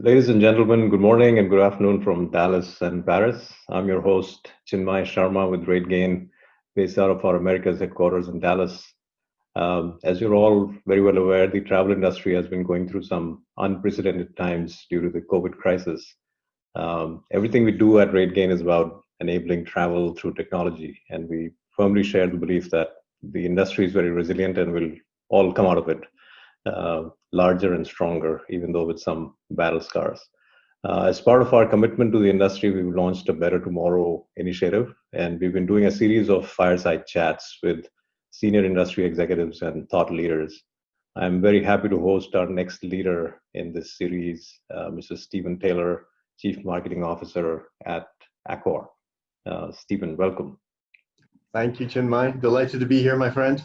Ladies and gentlemen, good morning and good afternoon from Dallas and Paris. I'm your host, Chinmay Sharma with RateGain, based out of our Americas headquarters in Dallas. Um, as you're all very well aware, the travel industry has been going through some unprecedented times due to the COVID crisis. Um, everything we do at RateGain is about enabling travel through technology, and we firmly share the belief that the industry is very resilient and will all come out of it uh, larger and stronger, even though with some battle scars. Uh, as part of our commitment to the industry, we've launched a Better Tomorrow initiative, and we've been doing a series of fireside chats with senior industry executives and thought leaders. I'm very happy to host our next leader in this series, uh, Mr. Stephen Taylor, Chief Marketing Officer at Accor. Uh, Stephen, welcome. Thank you, Chinmay. Delighted to be here, my friend.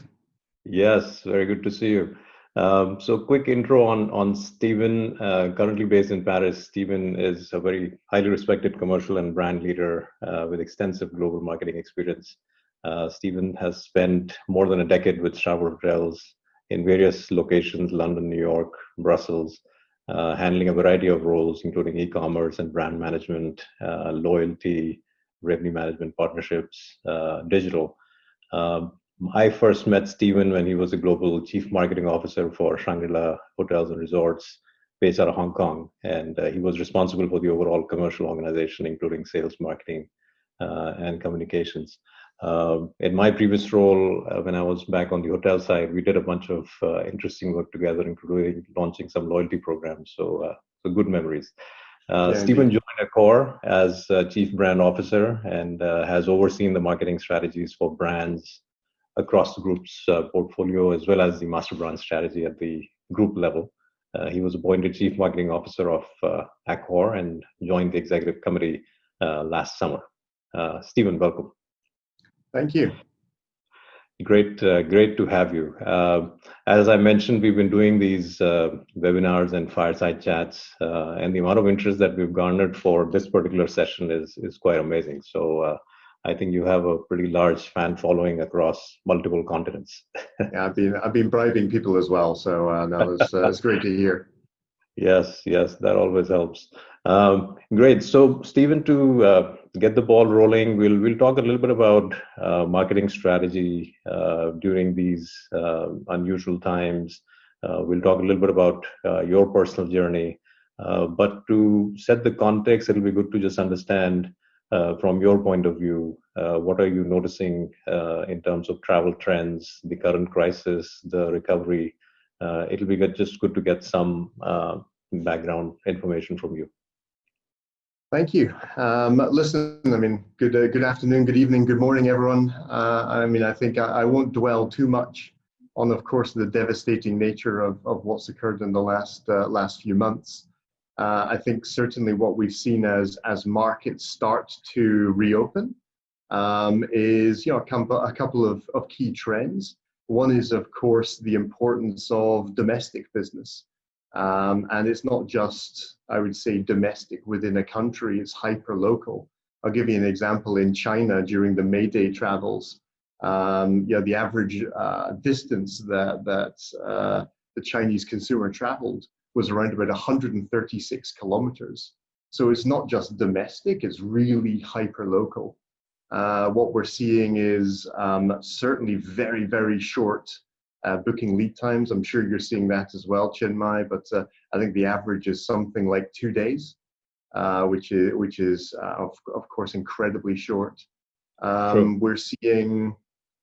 Yes, very good to see you. Um, so quick intro on, on Stephen, uh, currently based in Paris. Stephen is a very highly respected commercial and brand leader uh, with extensive global marketing experience. Uh, Stephen has spent more than a decade with Starwood Hotels in various locations, London, New York, Brussels, uh, handling a variety of roles, including e-commerce and brand management, uh, loyalty, revenue management, partnerships, uh, digital. Um, I first met Stephen when he was a global chief marketing officer for Shangri-La Hotels and Resorts based out of Hong Kong. And uh, he was responsible for the overall commercial organization, including sales, marketing, uh, and communications. Uh, in my previous role, uh, when I was back on the hotel side, we did a bunch of uh, interesting work together, including launching some loyalty programs. So, uh, so good memories. Uh, yeah, Stephen joined Accor as uh, Chief Brand Officer and uh, has overseen the marketing strategies for brands across the group's uh, portfolio as well as the master brand strategy at the group level. Uh, he was appointed Chief Marketing Officer of uh, Accor and joined the executive committee uh, last summer. Uh, Stephen, welcome. Thank you. Great, uh, great to have you. as I mentioned, we've been doing these webinars and fireside chats, and the amount of interest that we've garnered for this particular session is is quite amazing. So I think you have a pretty large fan following across multiple continents. yeah, I've been I've been bribing people as well, so uh, no, it's, uh, it's great to hear. Yes, yes, that always helps. Um, great. So, Stephen, to uh, get the ball rolling, we'll we'll talk a little bit about uh, marketing strategy uh, during these uh, unusual times. we'll talk a little bit about your personal journey. but to set the context, it'll be good to just understand uh, from your point of view, uh, what are you noticing uh, in terms of travel trends, the current crisis, the recovery? Uh, it'll be good, just good to get some uh, background information from you. Thank you. Um, listen, I mean, good uh, good afternoon, good evening, good morning, everyone. I mean, I think I, I, won't dwell too much on, of course, the devastating nature of, of what's occurred in the last last few months. Uh, I think certainly what we've seen as as markets start to reopen um, is you know a couple, of, of key trends. One is of course the importance of domestic business, um, and it's not just I would say domestic within a country; it's hyper local. I'll give you an example. In China, during the May Day travels, um, you know, the average uh, distance that that uh, the Chinese consumer traveled was around about 136 kilometers. So it's not just domestic, it's really hyper local. Uh, what we're seeing is um, certainly very, very short uh, booking lead times. I'm sure you're seeing that as well, Chinmay, but uh, I think the average is something like two days, uh, which is, which is uh, of, of course, incredibly short. Um, we're seeing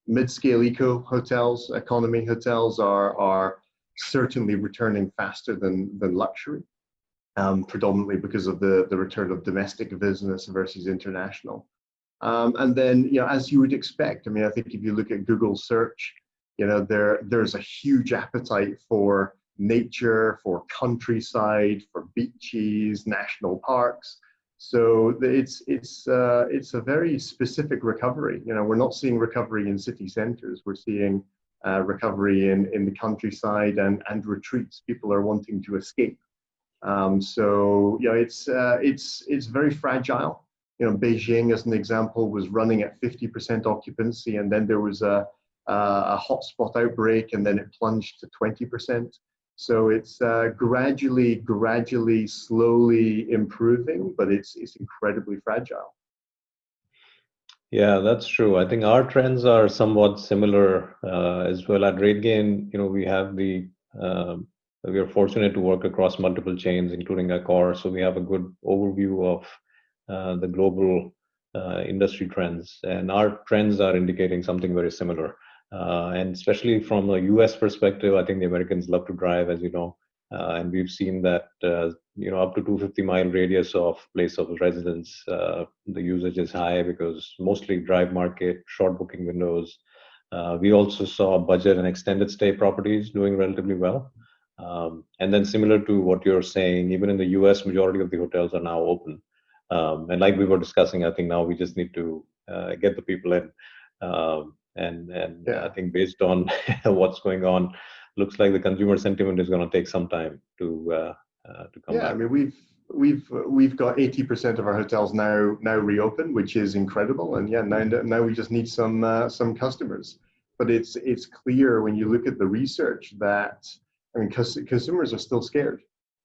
mid-scale eco hotels, economy hotels are, are certainly returning faster than, than luxury, um, predominantly because of the, the return of domestic business versus international. Um, and then, you know, as you would expect, I mean, I think if you look at Google search, you know, there there's a huge appetite for nature, for countryside, for beaches, national parks. So it's it's uh, it's a very specific recovery. You know, we're not seeing recovery in city centers. We're seeing uh, recovery in, in the countryside and, and retreats. People are wanting to escape. Um, so you know, it's uh, it's it's very fragile. You know, Beijing, as an example, was running at 50% occupancy, and then there was a a hotspot outbreak, and then it plunged to 20%. So it's uh, gradually, gradually, slowly improving, but it's it's incredibly fragile. Yeah, that's true. I think our trends are somewhat similar uh, as well. At RateGain, you know, we have the um, we are fortunate to work across multiple chains, including Accor, so we have a good overview of uh, the global uh, industry trends, and our trends are indicating something very similar. Uh, and especially from a U.S. perspective, I think the Americans love to drive, as you know, uh, and we've seen that uh, you know up to 250 mile radius of place of residence, uh, the usage is high because mostly drive market, short booking windows. we also saw budget and extended stay properties doing relatively well. Um, and then similar to what you're saying, even in the U.S., majority of the hotels are now open. Um, and like we were discussing, I think now we just need to uh, get the people in. Um, and and yeah. I think based on what's going on, looks like the consumer sentiment is going to take some time to uh, uh, to come. Yeah, back. I mean we've we've we've got 80% of our hotels now now reopened, which is incredible. And yeah, now now we just need some uh, some customers. But it's it's clear when you look at the research that I mean, cons- consumers are still scared.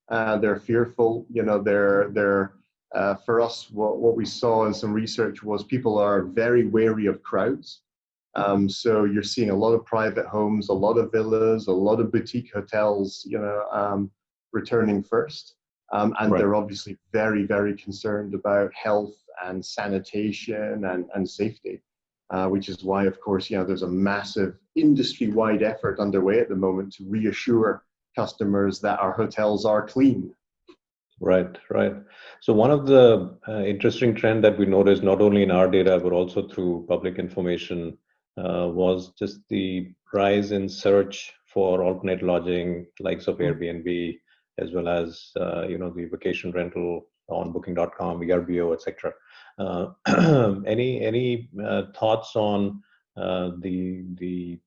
Uh, they're fearful. You know, they're they're uh, for us, what, what we saw in some research was people are very wary of crowds. Um, so you're seeing a lot of private homes, a lot of villas, a lot of boutique hotels, you know, um, returning first. Um, and right. they're obviously very, very concerned about health and sanitation and, and safety, uh, which is why, of course, you know, there's a massive industry-wide effort underway at the moment to reassure customers that our hotels are clean Right, right. So one of the uh, interesting trend that we noticed, not only in our data but also through public information, was just the rise in search for alternate lodging, likes of mm-hmm. Airbnb, as well as uh, you know the vacation rental on Booking.com, VRBO, etc. Uh, any any uh, thoughts on uh, the the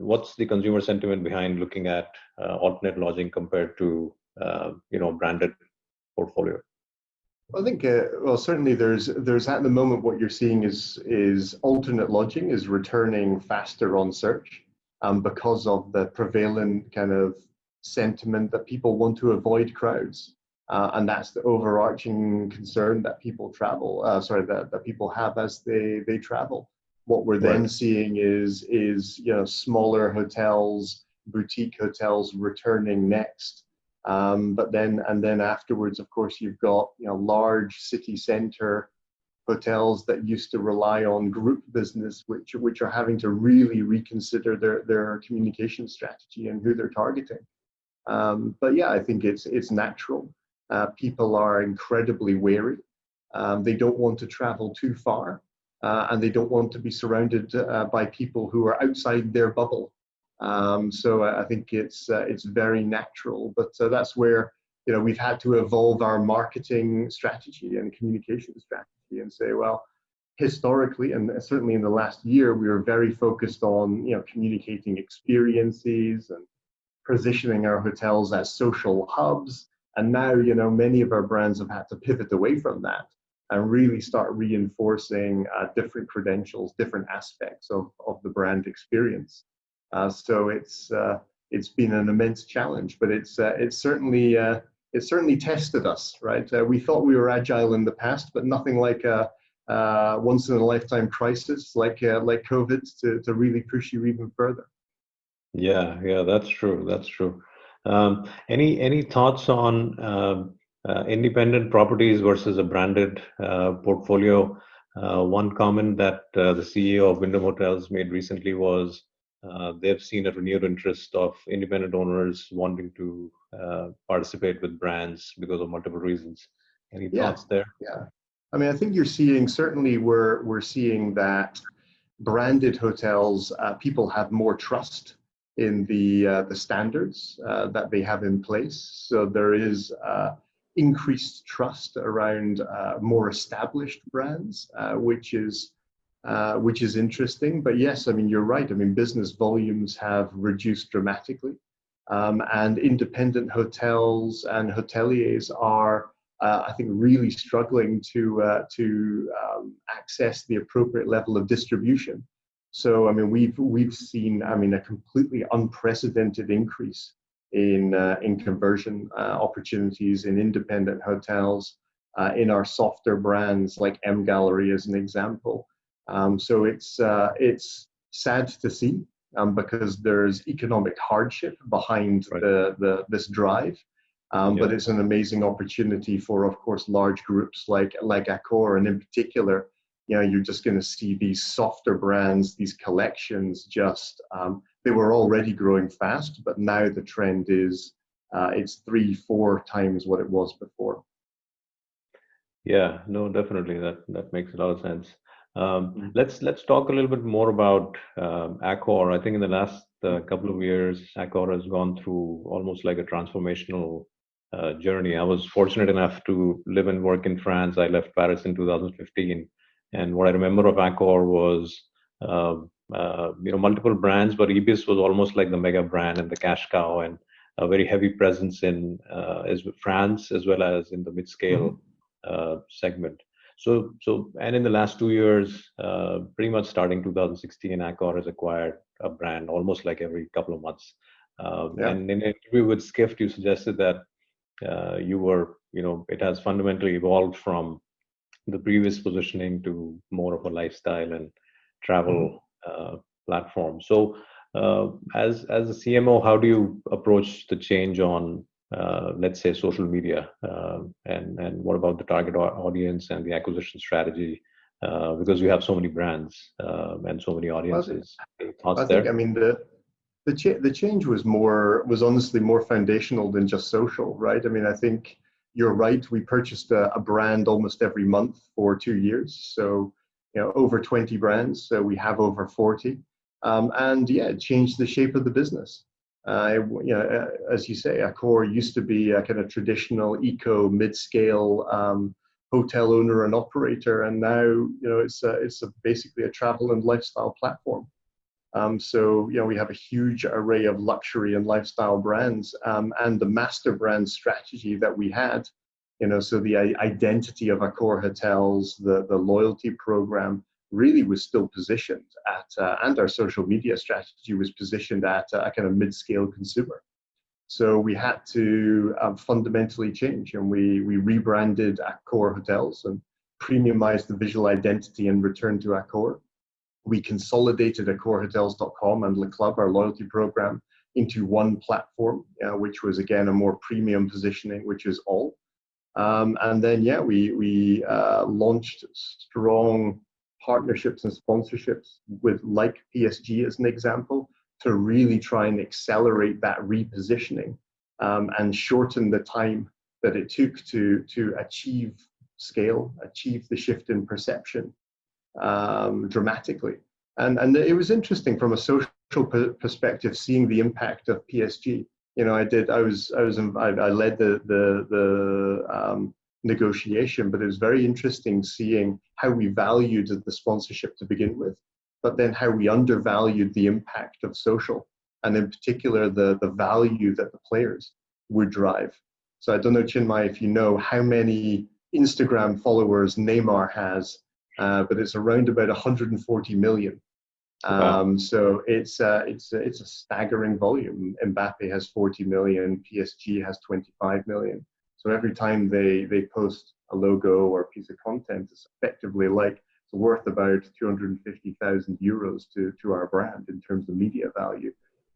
what's the consumer sentiment behind looking at alternate lodging compared to uh, you know branded portfolio? I think uh, well certainly there's there's at the moment what you're seeing is is alternate lodging is returning faster on search um, because of the prevalent kind of sentiment that people want to avoid crowds. Uh, and that's the overarching concern that people travel uh, sorry that, that people have as they they travel what we're then right. seeing is is you know smaller hotels boutique hotels returning next um, but then, and then afterwards, of course, you've got you know large city center hotels that used to rely on group business, which which are having to really reconsider their their communication strategy and who they're targeting. Um, but yeah, I think it's it's natural. Uh, people are incredibly wary. Um, they don't want to travel too far, uh, and they don't want to be surrounded uh, by people who are outside their bubble. Um, so I think it's uh, it's very natural, but uh, that's where you know we've had to evolve our marketing strategy and communication strategy and say, well, historically and certainly in the last year, we were very focused on you know communicating experiences and positioning our hotels as social hubs. And now you know many of our brands have had to pivot away from that and really start reinforcing uh, different credentials, different aspects of, of the brand experience. Uh, so it's uh, it's been an immense challenge, but it's uh, it's certainly uh, it's certainly tested us, right? Uh, we thought we were agile in the past, but nothing like a once in a lifetime crisis like like COVID to to really push you even further. Yeah, yeah, that's true. That's true. Um, any any thoughts on um, independent properties versus a branded portfolio? one comment that the CEO of Wyndham Hotels made recently was uh, they've seen a renewed interest of independent owners wanting to uh, participate with brands because of multiple reasons. Any yeah. thoughts there? Yeah, I mean, I think you're seeing certainly we're we're seeing that branded hotels uh, people have more trust in the uh, the standards uh, that they have in place. So there is increased trust around more established brands, which is uh, which is interesting. But yes, I mean, you're right. I mean, business volumes have reduced dramatically. Um, and independent hotels and hoteliers are, uh, I think, really struggling to, uh, to um, access the appropriate level of distribution. So, I mean, we've, we've seen, I mean, a completely unprecedented increase in uh, in conversion uh, opportunities in independent hotels, in our softer brands like M Gallery as an example. Um, so it's uh, it's sad to see um, because there's economic hardship behind right. the, the this drive. Um, yeah. But it's an amazing opportunity for, of course, large groups like like Accor, and in particular, you know, you're just going to see these softer brands, these collections. Just um, they were already growing fast, but now the trend is uh, it's three, four times what it was before. Yeah, no, definitely that that makes a lot of sense. Um, mm-hmm. let's let's talk a little bit more about um, Accor. I think in the last uh, couple of years, Accor has gone through almost like a transformational uh, journey. I was fortunate enough to live and work in France. I left Paris in 2015, and what I remember of Accor was uh, uh, you know multiple brands, but Ibis was almost like the mega brand and the cash cow, and a very heavy presence in uh, as France as well as in the mid-scale mm-hmm. Uh, segment. So, so, and in the last two years, uh, pretty much starting 2016, Accor has acquired a brand almost like every couple of months. Um, yeah. And in an interview with Skift, you suggested that uh, you were, you know, it has fundamentally evolved from the previous positioning to more of a lifestyle and travel mm-hmm. uh, platform. So, uh, as as a CMO, how do you approach the change on uh, let's say social media um, and and what about the target audience and the acquisition strategy? Uh, because you have so many brands um, and so many audiences. I think, there? I mean the the, cha- the change was more was honestly more foundational than just social right? I mean I think you're right we purchased a, a brand almost every month for two years so you know over 20 brands so we have over 40 um, and yeah it changed the shape of the business uh, you know, uh, as you say, Accor used to be a kind of traditional eco mid-scale um, hotel owner and operator, and now you know it's a, it's a basically a travel and lifestyle platform. Um, so you know we have a huge array of luxury and lifestyle brands, um, and the master brand strategy that we had, you know, so the identity of Accor hotels, the the loyalty program, really was still positioned at, uh, and our social media strategy was positioned at a kind of mid-scale consumer. So we had to um, fundamentally change, and we we rebranded Accor Hotels and premiumized the visual identity and returned to Accor. We consolidated AccorHotels.com and Le Club, our loyalty program, into one platform, uh, which was again a more premium positioning, which is all. Um, and then yeah, we we uh, launched strong partnerships and sponsorships with like PSG as an example to really try and accelerate that repositioning um, and shorten the time that it took to to achieve scale, achieve the shift in perception um, dramatically. And and it was interesting from a social perspective seeing the impact of PSG. You know, I did. I was I was I, I led the the the um, negotiation, but it was very interesting seeing how we valued the sponsorship to begin with, but then how we undervalued the impact of social, and in particular the, the value that the players would drive. So I don't know, Chinmay, if you know how many Instagram followers Neymar has, uh, but it's around about 140 million. Um, So it's uh, it's it's a staggering volume. Mbappe has 40 million, PSG has 25 million. So every time they, they post a logo or a piece of content, it's effectively like it's worth about 250,000 euros to, to our brand in terms of media value.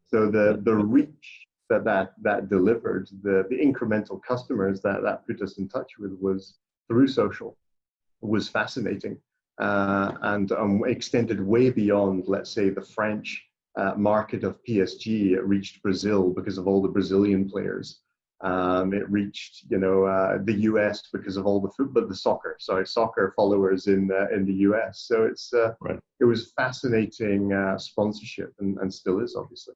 So the, the reach that, that that delivered, the, the incremental customers that that put us in touch with was through social, was fascinating uh, and um, extended way beyond, let's say, the French uh, market of PSG. It reached Brazil because of all the Brazilian players. Um, it reached, you know, uh, the US because of all the football, the soccer, sorry, soccer followers in uh, in the US. So it's uh, right. it was fascinating uh, sponsorship, and, and still is obviously.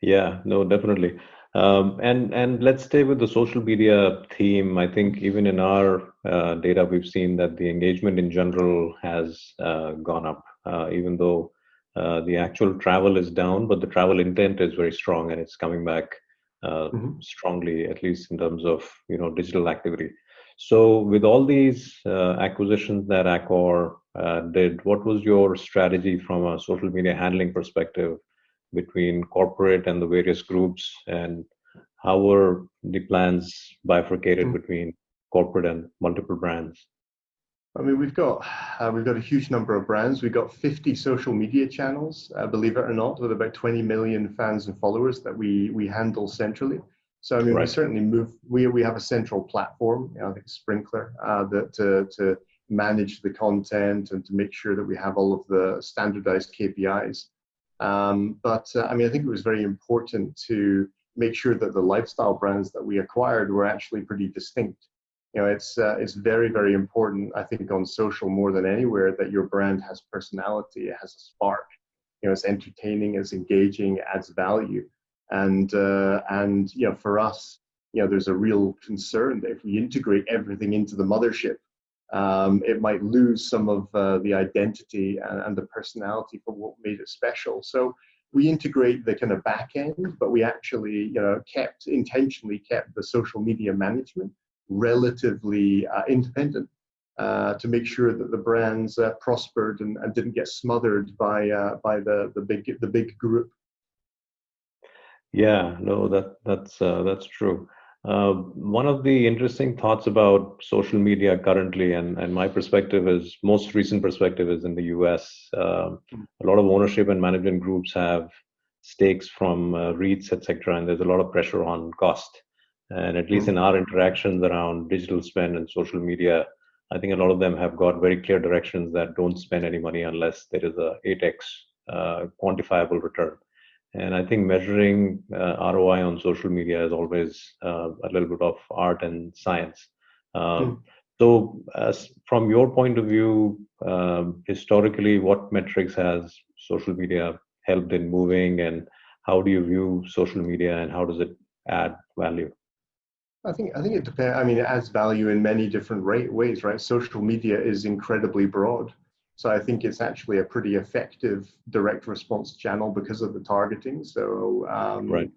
Yeah, no, definitely. Um, and and let's stay with the social media theme. I think even in our uh, data, we've seen that the engagement in general has uh, gone up, even though the actual travel is down, but the travel intent is very strong and it's coming back uh, mm-hmm. strongly, at least in terms of you know digital activity. So, with all these uh, acquisitions that Accor uh, did, what was your strategy from a social media handling perspective between corporate and the various groups, and how were the plans bifurcated mm-hmm. between corporate and multiple brands? I mean, we've got uh, we've got a huge number of brands. We've got 50 social media channels, uh, believe it or not, with about 20 million fans and followers that we we handle centrally. So I mean, right. we certainly move. We we have a central platform, you know, I think Sprinklr uh, that to to manage the content and to make sure that we have all of the standardized KPIs. Um, but uh, I mean, I think it was very important to make sure that the lifestyle brands that we acquired were actually pretty distinct you know it's uh, it's very very important i think on social more than anywhere that your brand has personality it has a spark. You know it's entertaining it's engaging it adds value. And uh, and you know for us you know there's a real concern that if we integrate everything into the mothership um, it might lose some of uh, the identity and, and, the personality for what made it special. So we integrate the kind of back end but we actually you know kept intentionally kept the social media management relatively uh, independent uh, to make sure that the brands uh, prospered and, and, didn't get smothered by uh, by the the big the big group. Yeah, no, that that's uh, that's true. Uh, one of the interesting thoughts about social media currently, and, and my perspective is most recent perspective is in the U.S. Um, a lot of ownership and management groups have stakes from REITs, etc., and there's a lot of pressure on cost. And at least in our interactions around digital spend and social media, I think a lot of them have got very clear directions that don't spend any money unless there is a 8x uh, quantifiable return. And I think measuring uh, ROI on social media is always uh, a little bit of art and science. Um, mm. So, as from your point of view, um, historically, what metrics has social media helped in moving, and how do you view social media, and how does it add value? I think I think it depends. I mean, it adds value in many different ways, right? Social media is incredibly broad, so I think it's actually a pretty effective direct response channel because of the targeting. So, um, right.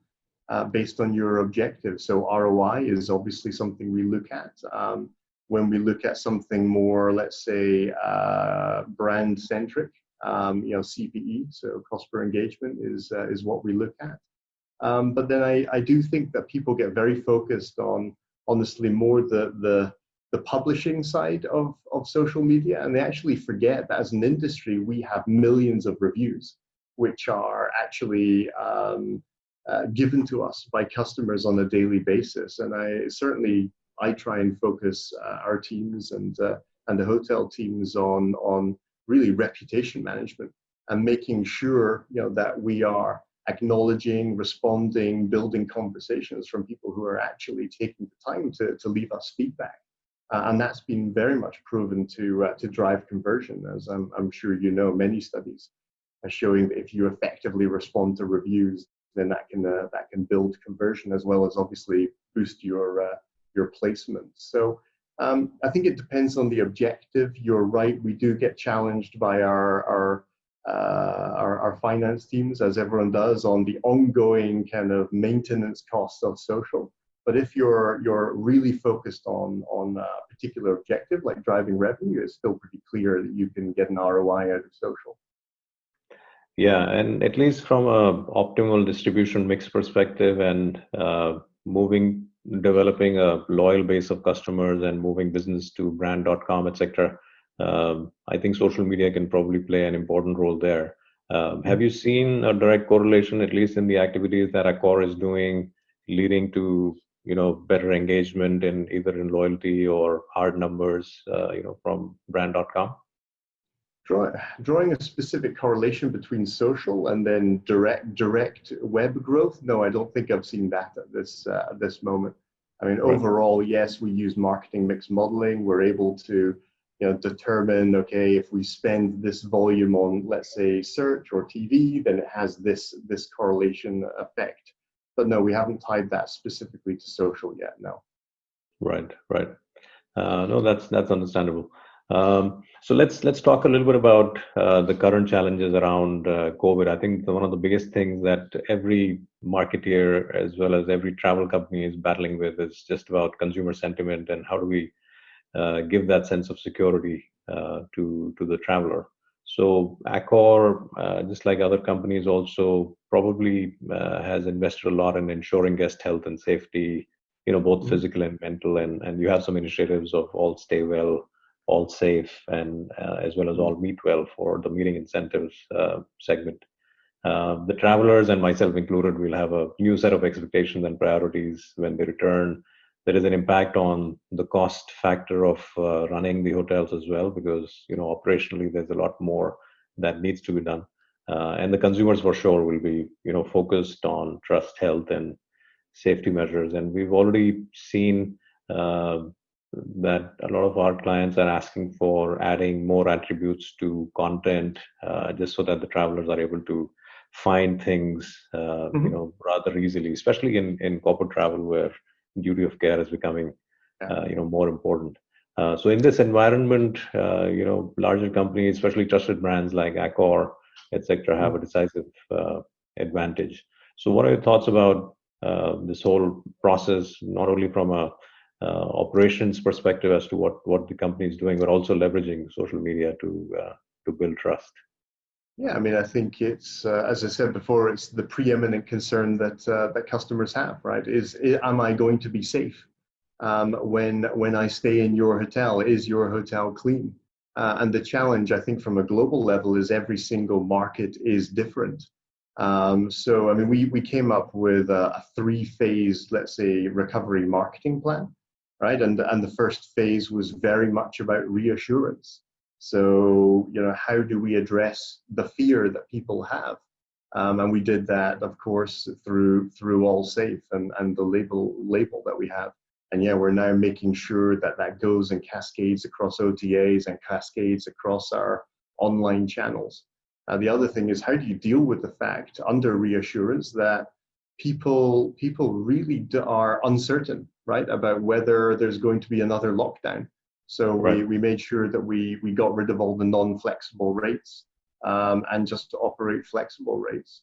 Uh, based on your objective, so ROI is obviously something we look at. Um, when we look at something more, let's say, uh, brand centric, um, you know, CPE, so cost per engagement is uh, is what we look at. Um, but then I, I do think that people get very focused on honestly more the the the publishing side of, of social media and they actually forget that as an industry we have millions of reviews which are actually um, uh, given to us by customers on a daily basis. And i certainly i try and focus uh, our teams and uh, and the hotel teams on on really reputation management and making sure you know that we are acknowledging, responding, building conversations from people who are actually taking the time to, to leave us feedback. Uh, and that's been very much proven to, uh, to drive conversion, as I'm, I'm sure you know, many studies are showing that if you effectively respond to reviews, then that can, uh, that can build conversion as well as obviously boost your, uh, your placement. So um, I think it depends on the objective. You're right, we do get challenged by our, our uh, our, our finance teams, as everyone does, on the ongoing kind of maintenance costs of social. But if you're you're really focused on on a particular objective like driving revenue, it's still pretty clear that you can get an ROI out of social. Yeah, and at least from a optimal distribution mix perspective and uh, moving, developing a loyal base of customers and moving business to brand.com, etc um, I think social media can probably play an important role there. Um, have you seen a direct correlation, at least in the activities that Accor is doing, leading to you know better engagement in either in loyalty or hard numbers, uh, you know, from brand.com? Draw, drawing a specific correlation between social and then direct direct web growth. No, I don't think I've seen that at this uh, at this moment. I mean, overall, yes, we use marketing mix modeling. We're able to you know, determine, okay, if we spend this volume on, let's say, search or TV, then it has this, this correlation effect. But no, we haven't tied that specifically to social yet, no. Right, right. Uh, no, that's that's understandable. Um, so let's let's talk a little bit about uh, the current challenges around uh, COVID. I think one of the biggest things that every marketeer as well as every travel company is battling with is just about consumer sentiment and how do we give that sense of security uh, to to the traveler. So Accor, uh, just like other companies, also probably uh, has invested a lot in ensuring guest health and safety, you know, both mm-hmm. physical and mental. And, and you have some initiatives of all stay well, all safe, and uh, as well as all meet well for the meeting incentives uh, segment. Uh, the travelers and myself included will have a new set of expectations and priorities when they return there is an impact on the cost factor of uh, running the hotels as well because you know operationally there's a lot more that needs to be done uh, and the consumers for sure will be you know focused on trust health and safety measures and we've already seen uh, that a lot of our clients are asking for adding more attributes to content uh, just so that the travelers are able to find things uh, mm-hmm. you know rather easily especially in in corporate travel where duty of care is becoming uh, you know more important. Uh, so in this environment, uh, you know, larger companies, especially trusted brands like Accor, etc., have a decisive advantage. So what are your thoughts about this whole process, not only from a uh, operations perspective as to what what the company is doing, but also leveraging social media to uh, to build trust. Yeah, I mean, I think it's uh, as I said before, it's the preeminent concern that uh, that customers have, right? Is, is, am I going to be safe um, when when I stay in your hotel? Is your hotel clean? Uh, and the challenge, I think, from a global level, is every single market is different. Um, so, I mean, we we came up with a, a three-phase, let's say, recovery marketing plan, right? And and the first phase was very much about reassurance. So, you know, how do we address the fear that people have? Um, and we did that, of course, through through All Safe and, and the label label that we have. And yeah, we're now making sure that that goes and cascades across OTAs and cascades across our online channels. Uh, the other thing is how do you deal with the fact under reassurance that people people really are uncertain, right, about whether there's going to be another lockdown. So right. we, we made sure that we, we got rid of all the non-flexible rates um, and just to operate flexible rates.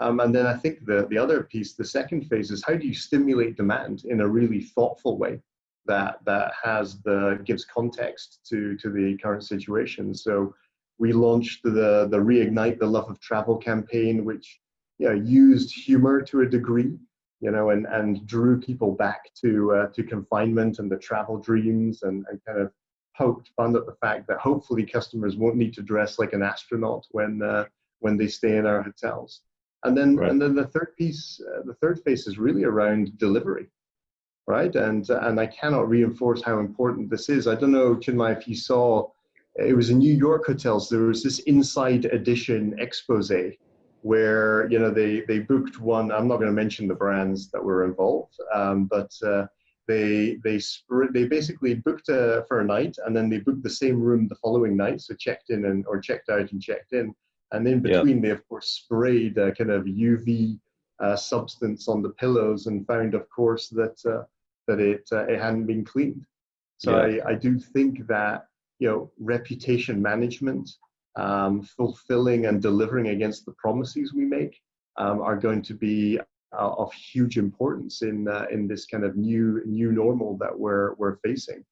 Um, and then I think the, the other piece, the second phase is how do you stimulate demand in a really thoughtful way that, that has the, gives context to, to the current situation. So we launched the, the Reignite the Love of Travel campaign, which you know, used humor to a degree you know, and, and drew people back to uh, to confinement and the travel dreams and, and kind of poked fun at the fact that hopefully customers won't need to dress like an astronaut when uh, when they stay in our hotels. And then right. and then the third piece, uh, the third phase is really around delivery, right? And and I cannot reinforce how important this is. I don't know, Chinmay, if you saw, it was in New York hotels. There was this inside edition expose where you know they they booked one. I'm not going to mention the brands that were involved, um, but uh, they they they basically booked uh, for a night and then they booked the same room the following night, so checked in and or checked out and checked in, and in between they of course sprayed a kind of UV uh, substance on the pillows and found of course that uh, that it uh, it hadn't been cleaned. So yeah. I, I do think that you know reputation management um, fulfilling and delivering against the promises we make um, are going to be uh, of huge importance in uh, in this kind of new new normal that we're we're facing.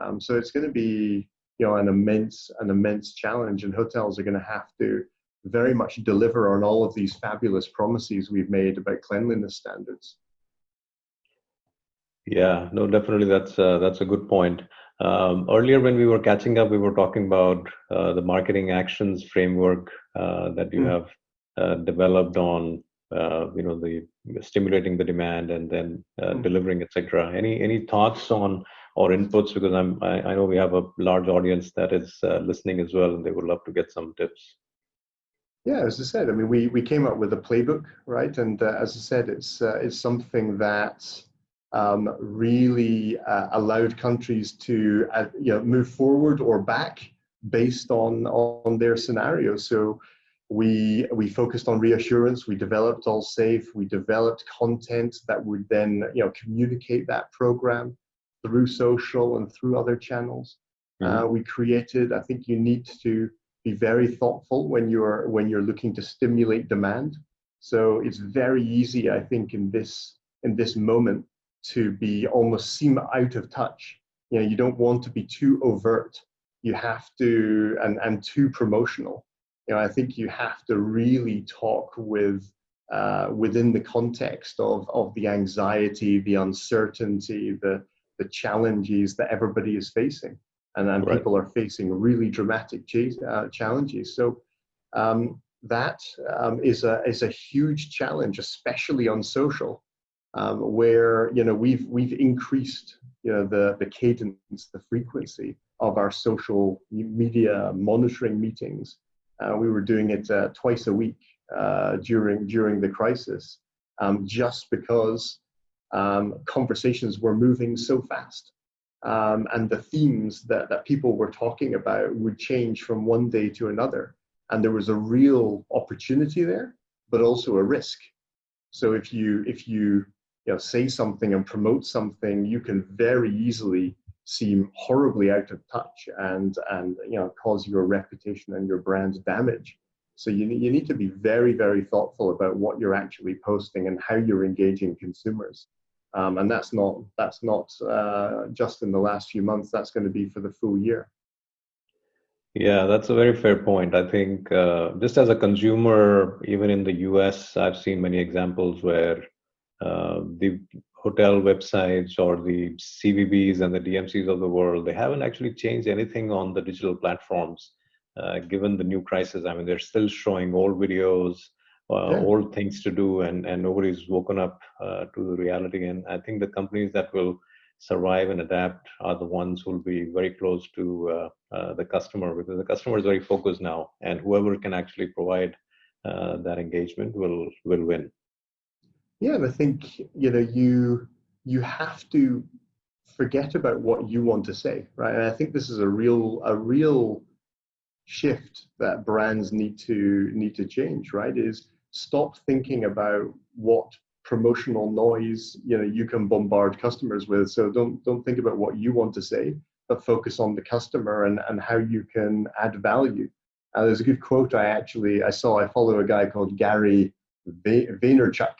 Um, so it's going to be you know an immense an immense challenge, and hotels are going to have to very much deliver on all of these fabulous promises we've made about cleanliness standards. Yeah, no, definitely that's uh, that's a good point. Um, earlier, when we were catching up, we were talking about uh, the marketing actions framework uh, that you mm. have uh, developed on, uh, you know, the stimulating the demand and then mm. delivering, etc. Any any thoughts on or inputs? Because I'm I, I, know we have a large audience that is uh, listening as well, and they would love to get some tips. Yeah, as I said, I mean, we we came up with a playbook, right? And as I said, it's it's something that um, really uh, allowed countries to uh, you know, move forward or back based on, on their scenario. So we, we focused on reassurance, we developed All Safe, we developed content that would then you know, communicate that program through social and through other channels. Mm-hmm. Uh, we created, I think you need to be very thoughtful when you're, when you're looking to stimulate demand. So it's very easy, I think, in this, in this moment to be almost seem out of touch. You know, you don't want to be too overt. You have to and and too promotional. You know i think you have to really talk with uh, within the context of of the anxiety the uncertainty the the challenges that everybody is facing. And, and right. people are facing really dramatic ch- uh, challenges. So um, that um, is a is a huge challenge especially on social um, where you know we've we've increased you know the the cadence the frequency of our social media monitoring meetings. Uh, we were doing it uh, twice a week uh, during during the crisis, um, just because um, conversations were moving so fast, um, and the themes that, that people were talking about would change from one day to another, and there was a real opportunity there, but also a risk. So if you if you you know say something and promote something, you can very easily seem horribly out of touch and and you know cause your reputation and your brand damage. So you, you need to be very very thoughtful about what you're actually posting and how you're engaging consumers. Um, and that's not that's not uh, just in the last few months that's going to be for the full year. Yeah that's a very fair point. I think uh, just as a consumer even in the us i've seen many examples where uh, the hotel websites or the CVBs and the DMCs of the world, they haven't actually changed anything on the digital platforms. Uh, given the new crisis, I mean, they're still showing old videos, uh, yeah. old things to do, and, and nobody's woken up uh, to the reality. And I think the companies that will survive and adapt are the ones who will be very close to uh, uh, the customer because the customer is very focused now, and whoever can actually provide uh, that engagement will will win. Yeah, and I think you know you you have to forget about what you want to say, right? And I think this is a real a real shift that brands need to need to change, right? Is stop thinking about what promotional noise you know you can bombard customers with. So don't don't think about what you want to say, but focus on the customer and and how you can add value. Uh, there's a good quote I actually I saw. I follow a guy called Gary Vaynerchuk,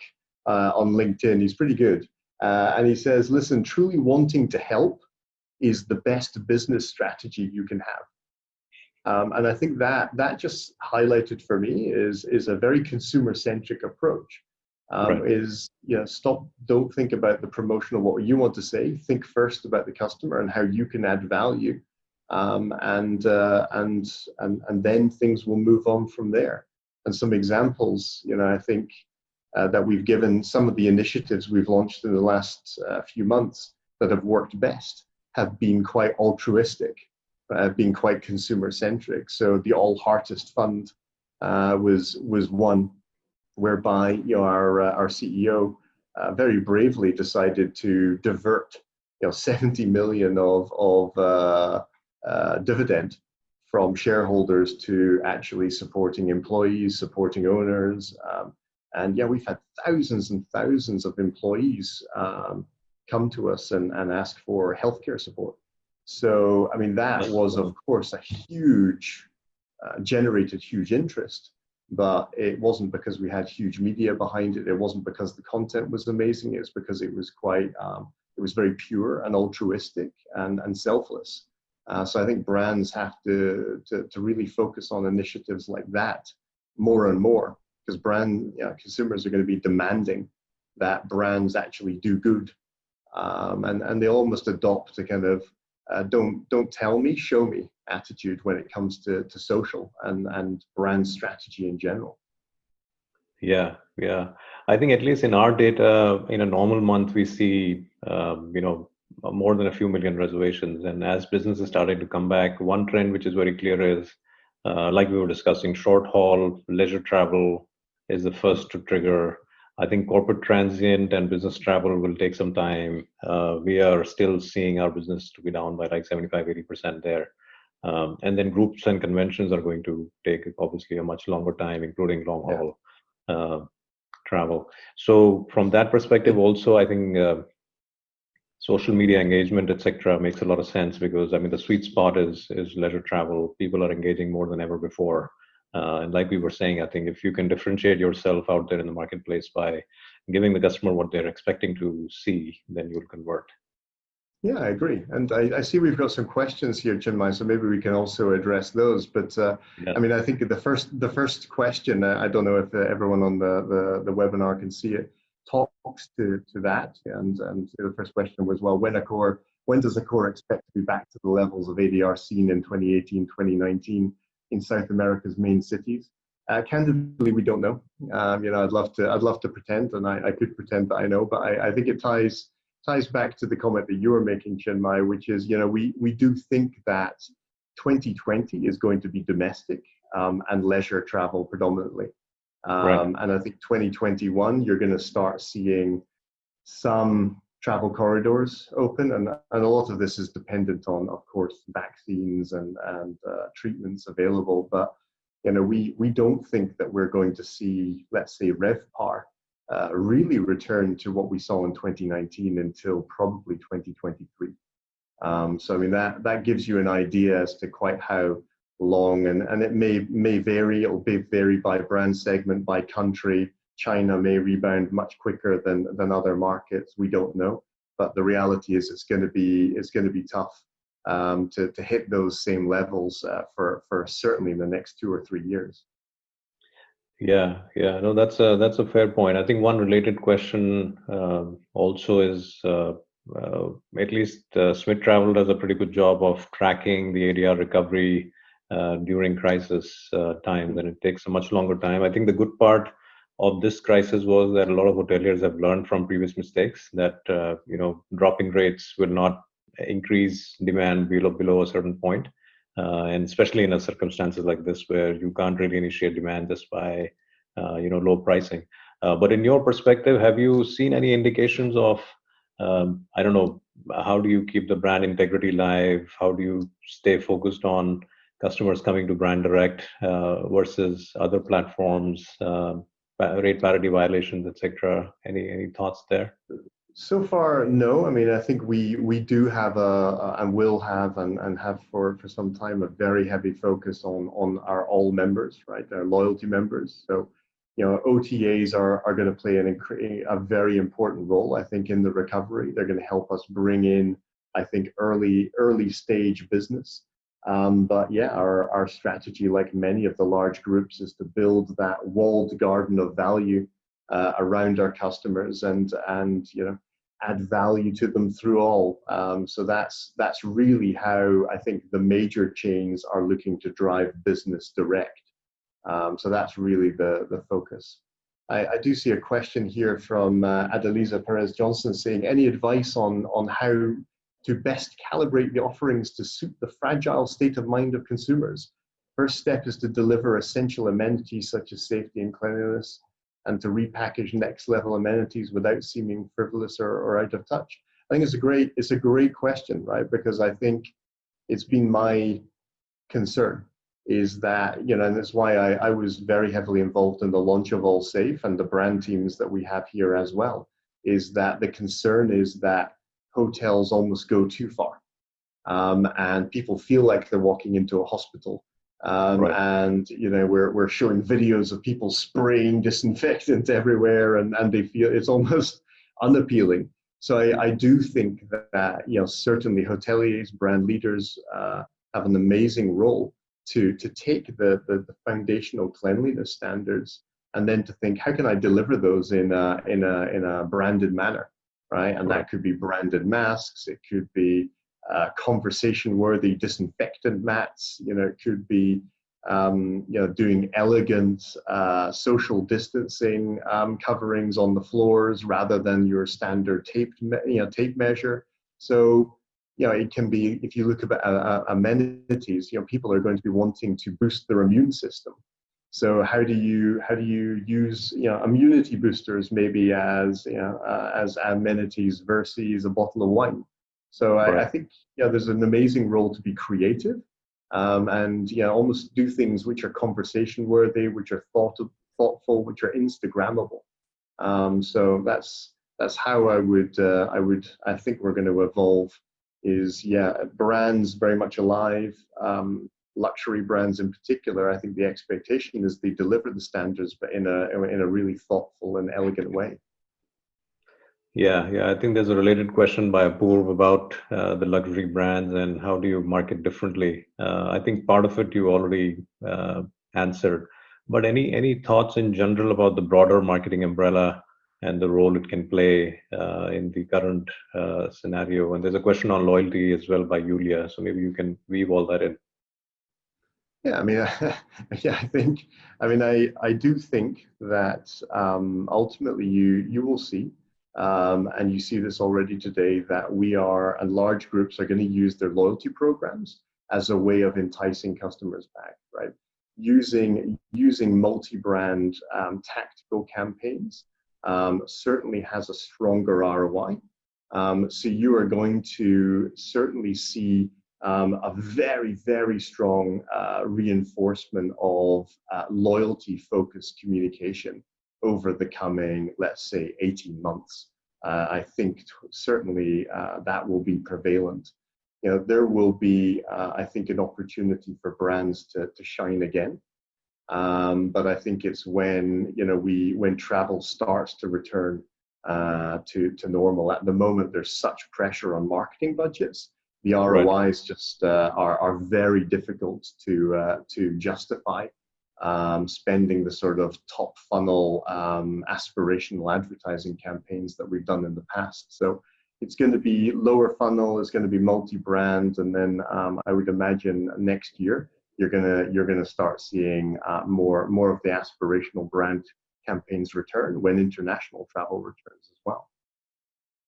uh, on LinkedIn. He's pretty good. Uh, and he says, listen, truly wanting to help is the best business strategy you can have. Um, and I think that that just highlighted for me is is a very consumer centric approach. Um, right. Is you know stop, don't think about the promotion of what you want to say. Think first about the customer and how you can add value, um, and uh, and and and then things will move on from there. And some examples, you know, I think uh, that we've given some of the initiatives we've launched in the last uh, few months that have worked best have been quite altruistic, uh, been quite consumer centric. So the All Heartist Fund uh, was was one whereby you know our uh, our CEO uh, very bravely decided to divert you know 70 million of of dividend from shareholders to actually supporting employees, supporting owners, um, and yeah, we've had thousands and thousands of employees um, come to us and, and ask for healthcare support. So, I mean, that was, of course, a huge, uh, generated huge interest, but it wasn't because we had huge media behind it. It wasn't because the content was amazing. It was because it was quite, um, it was very pure and altruistic and, and selfless. Uh, so I think brands have to, to, to really focus on initiatives like that more and more because brand you know, consumers are going to be demanding that brands actually do good, um, and and they almost adopt a kind of uh, don't don't tell me, show me attitude when it comes to to social and and brand strategy in general. Yeah, yeah. I think at least in our data, in a normal month, we see um, you know more than a few million reservations, and as businesses starting to come back, one trend which is very clear is uh, like we were discussing, short haul, leisure travel, is the first to trigger. I think corporate transient and business travel will take some time. Uh, we are still seeing our business to be down by like 75, 80% there. Um, and then groups and conventions are going to take obviously a much longer time, including long haul yeah. uh, travel. So from that perspective, also I think uh, social media engagement, etc., makes a lot of sense because I mean the sweet spot is is leisure travel. People are engaging more than ever before. Uh, and like we were saying, I think if you can differentiate yourself out there in the marketplace by giving the customer what they're expecting to see, then you'll convert. Yeah, I agree. And I, I, see we've got some questions here, Chinmay, so maybe we can also address those. But uh, yeah. I mean, I think the first the first question, uh, I don't know if uh, everyone on the, the, the, webinar can see it, talks to, to that. And, and the first question was, well, when Accor, when does Accor expect to be back to the levels of ADR seen in 2018, 2019 in South America's main cities? Uh, candidly, we don't know. Um, you know, I'd love to, I'd love to pretend, and I, I could pretend that I know, but I, I think it ties ties back to the comment that you were making, Chinmay, which is, you know, we, we do think that 2020 is going to be domestic um, and leisure travel predominantly. Um, right. And I think 2021, you're going to start seeing some travel corridors open. And, and a lot of this is dependent on, of course, vaccines and, and uh, treatments available. But, you know, we, we don't think that we're going to see, let's say, RevPAR uh, really return to what we saw in 2019 until probably 2023. Um, so I mean that that gives you an idea as to quite how long, and and it may may vary. It'll be vary by brand segment, by country. China may rebound much quicker than than other markets. We don't know, but the reality is it's going to be it's going to be tough um, to to hit those same levels uh, for for certainly in the next two or three years. Yeah, yeah, no, that's a that's a fair point. I think one related question uh, also is uh, uh, at least uh, Smith Travel does a pretty good job of tracking the ADR recovery uh, during crisis uh, times, and it takes a much longer time. I think the good part of this crisis was that a lot of hoteliers have learned from previous mistakes that you know dropping rates will not increase demand below below a certain point uh, and especially in a circumstances like this where you can't really initiate demand just by uh, you know low pricing. Uh, but in your perspective, have you seen any indications of um, I don't know how do you keep the brand integrity live? How do you stay focused on customers coming to brand direct uh, versus other platforms, uh, rate parity violations, etc. Any any thoughts there? So far, no. I mean, I think we we do have a, a, and will have and, and have for for some time a very heavy focus on on our all members, right? Our loyalty members. So, you know, OTAs are are going to play an a very important role, I think, in the recovery. They're going to help us bring in, I think, early early stage business. Um, but yeah, our our strategy, like many of the large groups, is to build that walled garden of value uh, around our customers and and you know add value to them through all. Um, so that's that's really how I think the major chains are looking to drive business direct. Um, so that's really the the focus. I, I do see a question here from uh, Adeliza Perez Johnson saying, any advice on on how to best calibrate the offerings to suit the fragile state of mind of consumers? First step is to deliver essential amenities such as safety and cleanliness and to repackage next level amenities without seeming frivolous or, or out of touch? I think it's a great it's a great question, right? Because I think it's been my concern is that you know, and that's why I, I was very heavily involved in the launch of AllSafe and the brand teams that we have here as well. Is that the concern is that hotels almost go too far, um, and people feel like they're walking into a hospital um, right. And you know we're we're showing videos of people spraying disinfectant everywhere, and and they feel it's almost unappealing. So I, I do think that you know certainly hoteliers, brand leaders uh, have an amazing role to to take the, the, the foundational cleanliness standards and then to think how can I deliver those in a in a in a branded manner, right? And that could be branded masks, it could be uh, conversation worthy disinfectant mats. You know, it could be um, you know doing elegant uh, social distancing um, coverings on the floors rather than your standard tape you know tape measure. So you know it can be if you look at uh, uh, amenities. You know, people are going to be wanting to boost their immune system. So how do you how do you use you know immunity boosters maybe as you know uh, as amenities versus a bottle of wine? So right. I, I, think yeah, there's an amazing role to be creative um, and yeah, almost do things which are conversation worthy, which are thought of, thoughtful, which are Instagrammable. Um, so that's that's how I would uh, I would I think we're going to evolve. Is yeah, brands very much alive. Um, luxury brands in particular, I think the expectation is they deliver the standards, but in a in a really thoughtful and elegant way. Yeah, yeah. I think there's a related question by Apurv about uh, the luxury brands and how do you market differently. Uh, I think part of it you already uh, answered, but any any thoughts in general about the broader marketing umbrella and the role it can play uh, in the current uh, scenario? And there's a question on loyalty as well by Julia, so maybe you can weave all that in. Yeah, I mean, yeah, I think, I mean, I, I do think that um, ultimately you you will see, um, and you see this already today, that we are and large groups are going to use their loyalty programs as a way of enticing customers back, right? Using using multi-brand um, tactical campaigns um, certainly has a stronger ROI. Um, so you are going to certainly see um, a very, very strong uh, reinforcement of uh, loyalty focused communication over the coming, let's say, 18 months. Uh, I think certainly uh, that will be prevalent. You know, there will be, uh, I think, an opportunity for brands to, to shine again. Um, but I think it's when you know we when travel starts to return uh, to to normal. At the moment, there's such pressure on marketing budgets the ROIs right. just uh, are, are very difficult to, uh, to justify um, spending the sort of top funnel um, aspirational advertising campaigns that we've done in the past. So it's going to be lower funnel, it's going to be multi-brand, and then um, I would imagine next year you're going to you're going to start seeing uh, more more of the aspirational brand campaigns return when international travel returns as well.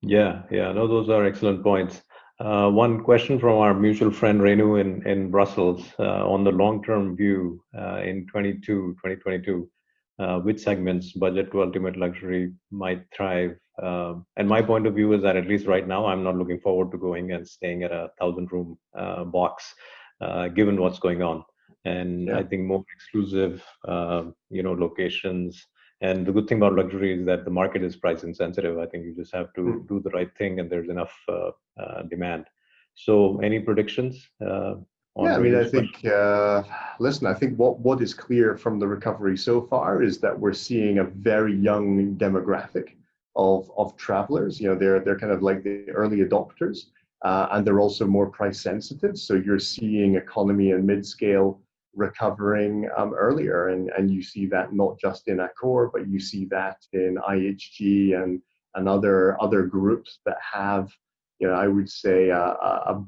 Yeah, yeah, no, those are excellent points. Uh, one question from our mutual friend Renu in, in Brussels uh, on the long-term view uh, in 22, 2022, uh, which segments, budget to ultimate luxury, might thrive? Um, and my point of view is that at least right now, I'm not looking forward to going and staying at a thousand-room uh, box, uh, given what's going on. And yeah. I think more exclusive, you know, locations, and the good thing about luxury is that the market is price insensitive. I think you just have to mm. do the right thing, and there's enough uh, uh, demand. So, any predictions? Uh, yeah, I mean, I think. Uh, listen, I think what what is clear from the recovery so far is that we're seeing a very young demographic of of travelers. You know, they're they're kind of like the early adopters, uh, and they're also more price sensitive. So you're seeing economy and mid scale recovering um, earlier. And, and you see that not just in Accor, but you see that in IHG and, and other, other groups that have, you know, I would say a, a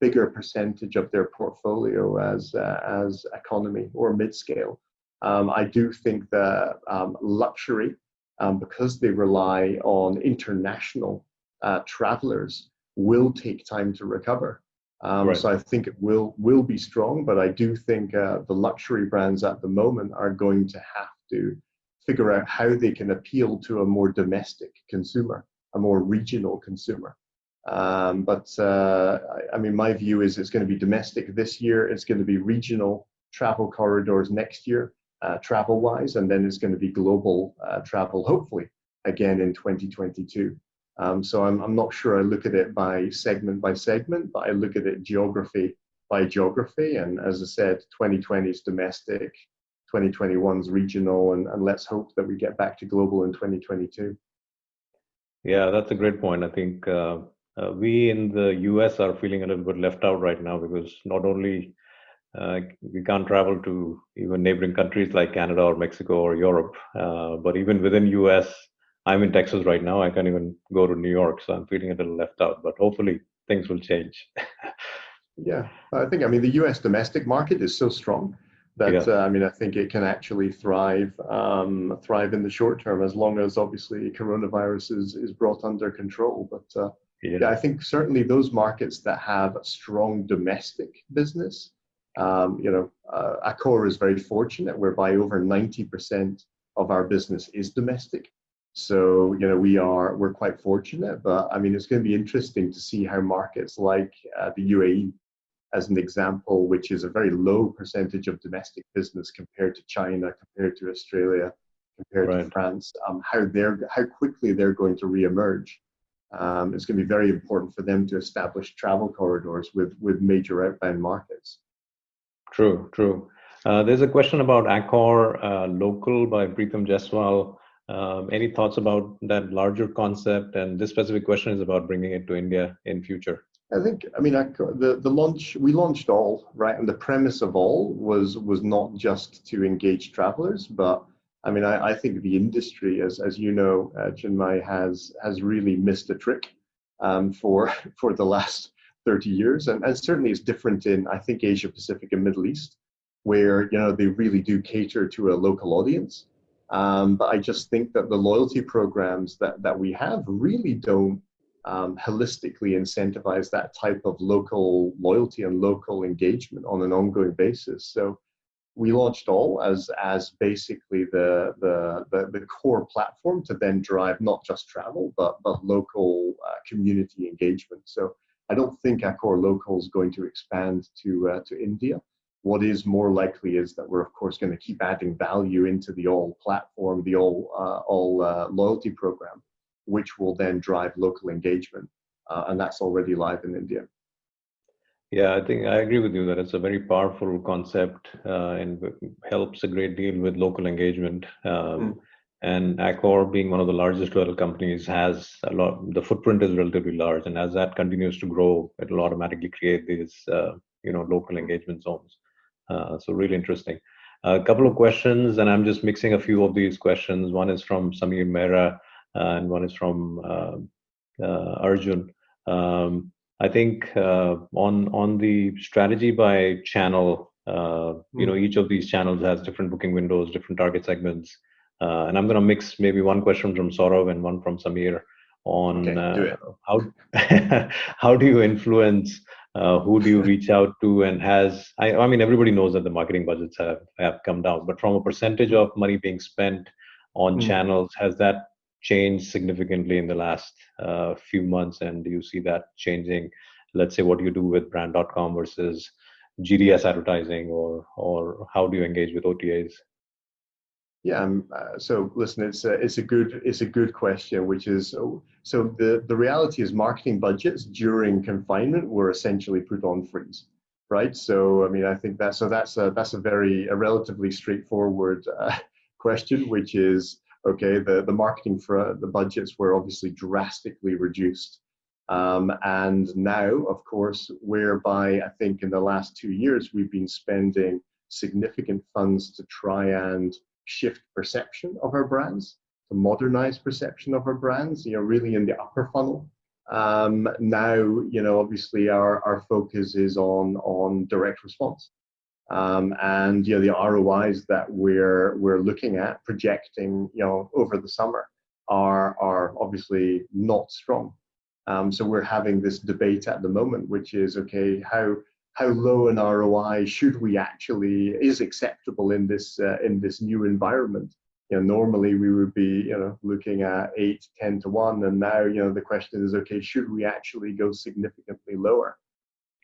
bigger percentage of their portfolio as, uh, as economy or mid-scale. Um, I do think that um, luxury, um, because they rely on international uh, travelers, will take time to recover. Um, right. So I think it will will be strong, but I do think uh, the luxury brands at the moment are going to have to figure out how they can appeal to a more domestic consumer, a more regional consumer. Um, but uh, I, I, mean, my view is it's going to be domestic this year. It's going to be regional travel corridors next year, uh, travel-wise, and then it's going to be global uh, travel, hopefully, again in 2022. Um, so I'm, I'm not sure I look at it by segment by segment, but I look at it geography by geography. And as I said, 2020 is domestic, 2021 is regional, and, and let's hope that we get back to global in 2022. Yeah, that's a great point. I think uh, uh, we in the US are feeling a little bit left out right now because not only uh, we can't travel to even neighboring countries like Canada or Mexico or Europe, uh, but even within US, I'm in Texas right now. I can't even go to New York, so I'm feeling a little left out. But hopefully, things will change. yeah, I think. I mean, the U.S. domestic market is so strong that yeah. uh, I mean, I think it can actually thrive um, thrive in the short term as long as obviously coronavirus is is brought under control. But uh, yeah. yeah. I think certainly those markets that have a strong domestic business. Um, you know, uh, Accor is very fortunate, whereby over 90% of our business is domestic. So, you know, we are, we're quite fortunate, but I mean, it's going to be interesting to see how markets like uh, the UAE, as an example, which is a very low percentage of domestic business compared to China, compared to Australia, compared right. to France, um, how they're, how quickly they're going to reemerge. Um, it's going to be very important for them to establish travel corridors with, with major outbound markets. True, true. Uh, there's a question about Accor uh, Local by Preetham Jeswal. Um, any thoughts about that larger concept? And this specific question is about bringing it to India in future. I think, I mean, I, the the launch we launched all right, and the premise of all was was not just to engage travelers, but I mean, I, I think the industry, as as you know, uh, Chinmay has has really missed a trick um, for for the last 30 years, and, and certainly it's different in I think Asia Pacific and Middle East, where you know they really do cater to a local audience. Um, but I just think that the loyalty programs that that we have really don't um, holistically incentivize that type of local loyalty and local engagement on an ongoing basis. So we launched all as as basically the the the, the core platform to then drive not just travel but but local uh, community engagement. So I don't think Accor Local is going to expand to uh, to India. What is more likely is that we're of course going to keep adding value into the all platform, the all uh, all uh, loyalty program which will then drive local engagement. Uh, and that's already live in India. Yeah, I think I agree with you that it's a very powerful concept uh, and helps a great deal with local engagement. Um, mm. And Accor, being one of the largest oil companies, has a lot. The footprint is relatively large, and as that continues to grow, it will automatically create these, uh, you know, local engagement zones. Uh, so really interesting. A couple of questions, and I'm just mixing a few of these questions. One is from Samir Mehra. Uh, and one is from uh, uh, Arjun. Um, I think on on the strategy by channel, you know, hmm. each of these channels has different booking windows, different target segments. Uh, and I'm going to mix maybe one question from Saurav and one from Samir on okay, uh, how how do you influence uh, who do you reach out to? And has I, I mean everybody knows that the marketing budgets have, have come down but from a percentage of money being spent on mm. channels has that changed significantly in the last uh, few months? And do you see that changing? Let's say what you do with brand.com versus gds advertising or or how do you engage with otas yeah um, uh, so listen it's a, it's a good it's a good question which is so the the reality is marketing budgets during confinement were essentially put on freeze right so i mean i think that so that's a that's a very a relatively straightforward uh, question which is okay, the, the marketing for the budgets were obviously drastically reduced. Um, and now, of course, whereby I think in the last two years we've been spending significant funds to try and shift perception of our brands, to modernize perception of our brands, you know, really in the upper funnel. Um, now, you know, obviously our, our focus is on, on direct response. Um, and you know the ROIs that we're we're looking at projecting you know over the summer are are obviously not strong. Um, so we're having this debate at the moment, which is okay, how how low an ROI should we actually is acceptable in this uh, in this new environment? You know, normally we would be you know looking at eight, ten to one, and now you know the question is okay, should we actually go significantly lower?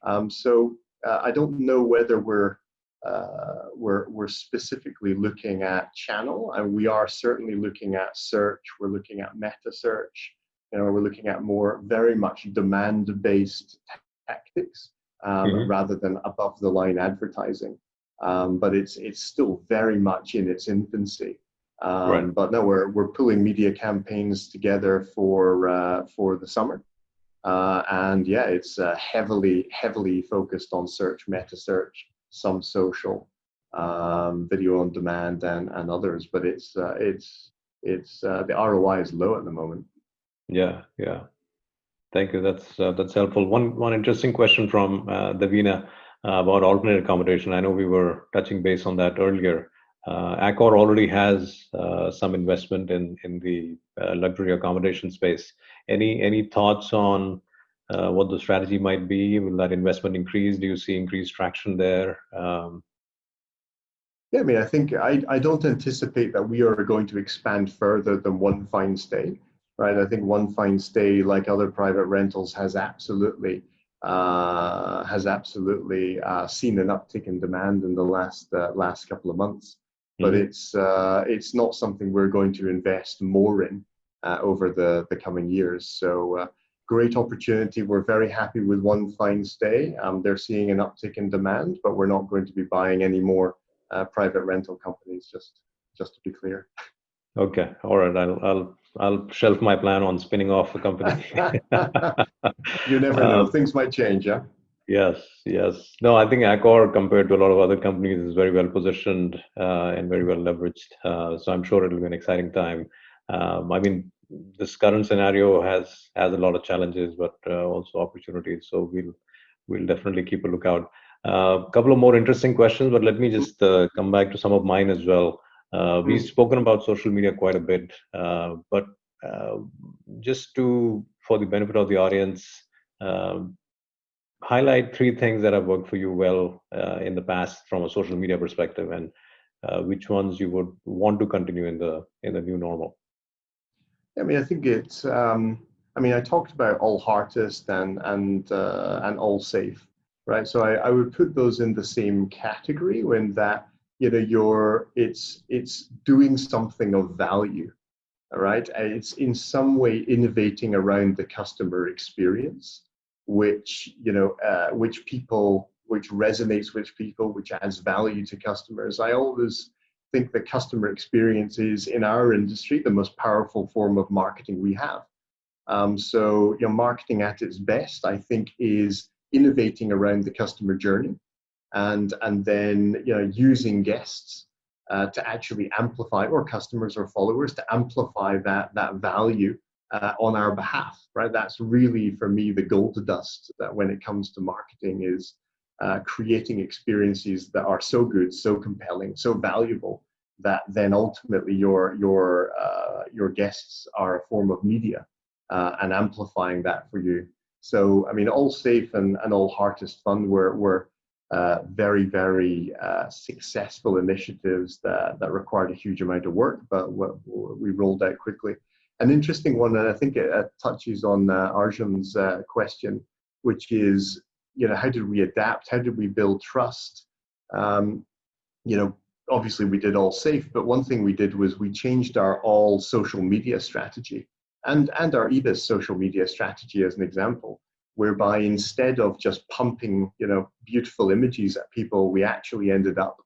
Um, so uh, I don't know whether we're uh, we're, we're specifically looking at channel and we are certainly looking at search we're looking at meta search you know we're looking at more very much demand based tactics um, mm-hmm. rather than above the line advertising um, but it's it's still very much in its infancy um, right. but no we're, we're pulling media campaigns together for uh, for the summer uh, and yeah it's uh, heavily heavily focused on search meta search some social, um, video on demand, and and others. But it's uh, it's it's uh, the ROI is low at the moment. Yeah, yeah. Thank you. That's uh, that's helpful. One one interesting question from uh, Davina uh, about alternate accommodation. I know we were touching base on that earlier. Uh, Accor already has uh, some investment in in the uh, luxury accommodation space. Any any thoughts on uh, what the strategy might be? Will that investment increase? Do you see increased traction there? Um, yeah, I mean, I think I, I don't anticipate that we are going to expand further than onefinestay, right? I think onefinestay, like other private rentals, has absolutely uh, has absolutely uh, seen an uptick in demand in the last uh, last couple of months. But mm-hmm. it's uh, it's not something we're going to invest more in uh, over the the coming years. So uh, great opportunity. We're very happy with onefinestay. Um, they're seeing an uptick in demand, but we're not going to be buying any more uh, private rental companies. Just just to be clear. Okay, all right. I'll I'll I'll shelf my plan on spinning off a company. you never know; um, things might change. Yeah. Yes, yes. No, I think Accor, compared to a lot of other companies, is very well positioned uh, and very well leveraged. Uh, so I'm sure it'll be an exciting time. Um, I mean, this current scenario has has a lot of challenges, but uh, also opportunities. So we'll we'll definitely keep a lookout. A uh, couple of more interesting questions, but let me just uh, come back to some of mine as well. Uh, we've spoken about social media quite a bit, but just to for the benefit of the audience, um, highlight three things that have worked for you well uh, in the past from a social media perspective and uh, which ones you would want to continue in the in the new normal. I mean i think it's um, i mean i talked about AllHeartist and and uh, and AllSafe right? So I, I would put those in the same category when that you know you're it's it's doing something of value all right? It's in some way innovating around the customer experience which you know uh, which people which resonates with people which adds value to customers. I always think that customer experience is in our industry the most powerful form of marketing we have. Um, so you know marketing at its best i think is innovating around the customer journey and and then you know using guests uh, to actually amplify or customers or followers to amplify that that value uh, on our behalf, right? That's really for me the gold dust that when it comes to marketing is uh, creating experiences that are so good, so compelling, so valuable that then ultimately your your uh, your guests are a form of media uh, and amplifying that for you. So I mean, AllSafe and, and AllHeartist Fund were were uh, very very uh, successful initiatives that that required a huge amount of work, but we rolled out quickly an interesting one, and I think it, it touches on uh, Arjun's uh, question, which is, you know, how did we adapt? How did we build trust? Um, you know, obviously we did AllSafe, but one thing we did was we changed our all social media strategy and, and our ibis social media strategy as an example, whereby instead of just pumping, you know, beautiful images at people, we actually ended up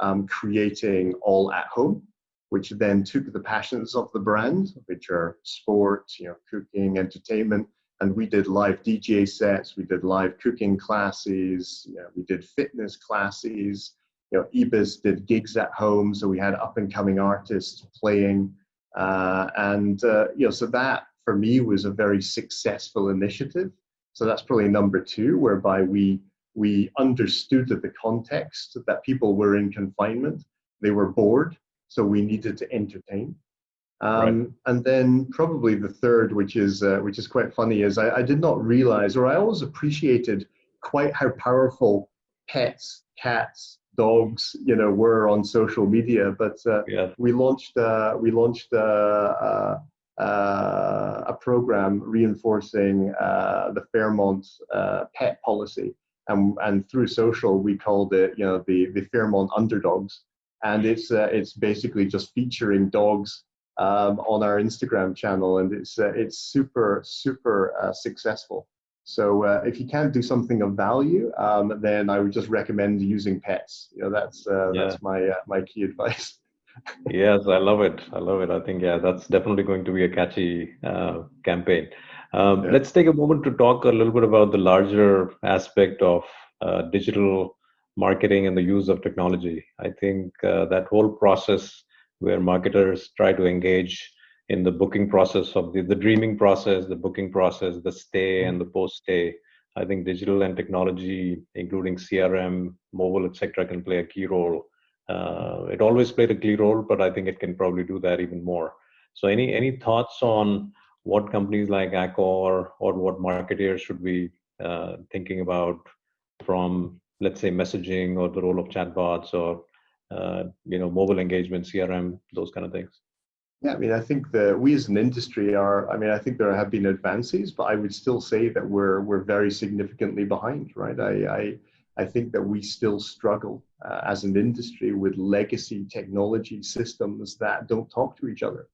um, creating all at home which then took the passions of the brand, which are sport, you know, cooking, entertainment, and we did live DJ sets, we did live cooking classes, you know, we did fitness classes, you know, ibis did gigs at home, so we had up and coming artists playing, uh, and uh, you know, so that for me was a very successful initiative. So that's probably number two, whereby we we understood that the context that people were in confinement, they were bored, so we needed to entertain. Um, right. And then probably the third, which is uh, which is quite funny, is I, I, did not realize, or I always appreciated quite how powerful pets, cats, dogs, you know, were on social media. But uh, yeah. we launched uh, we launched uh, uh, uh, a program reinforcing the Fairmont pet policy, and and through social we called it, you know, the the Fairmont underdogs and it's uh, it's basically just featuring dogs um, on our Instagram channel, and it's uh, it's super super uh, successful. So uh, if you can't do something of value, um, then I would just recommend using pets. You know, that's uh, yeah. that's my uh, my key advice. yes, I love it. I love it. I think yeah, that's definitely going to be a catchy campaign. Um, yeah. Let's take a moment to talk a little bit about the larger aspect of digital marketing and the use of technology. I think uh, that whole process where marketers try to engage in the booking process of the, the dreaming process, the booking process, the stay and the post stay. I think digital and technology, including CRM, mobile, etc., can play a key role. Uh, it always played a key role, but I think it can probably do that even more. So, any any thoughts on what companies like Accor or what marketers should be uh, thinking about from let's say messaging or the role of chatbots or uh, you know mobile engagement crm those kind of things yeah i mean i think that we as an industry are i mean i think there have been advances but i would still say that we're we're very significantly behind right i i, I think that we still struggle uh, as an industry with legacy technology systems that don't talk to each other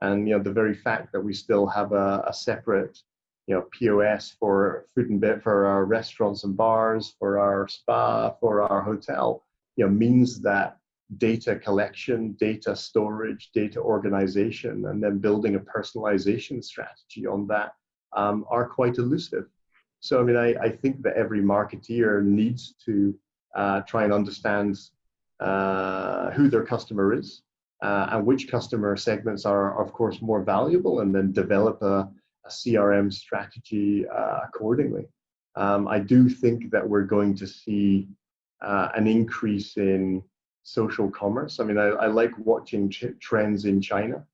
and you know the very fact that we still have a, a separate you know POS for food and bev for our restaurants and bars, for our spa, for our hotel, you know, means that data collection, data storage, data organization, and then building a personalization strategy on that um, are quite elusive. So, I mean, I, I think that every marketeer needs to uh, try and understand uh, who their customer is uh, and which customer segments are, of course, more valuable, and then develop a, a CRM strategy uh, accordingly. Um, I do think that we're going to see uh, an increase in social commerce. I mean, I, I like watching trends in China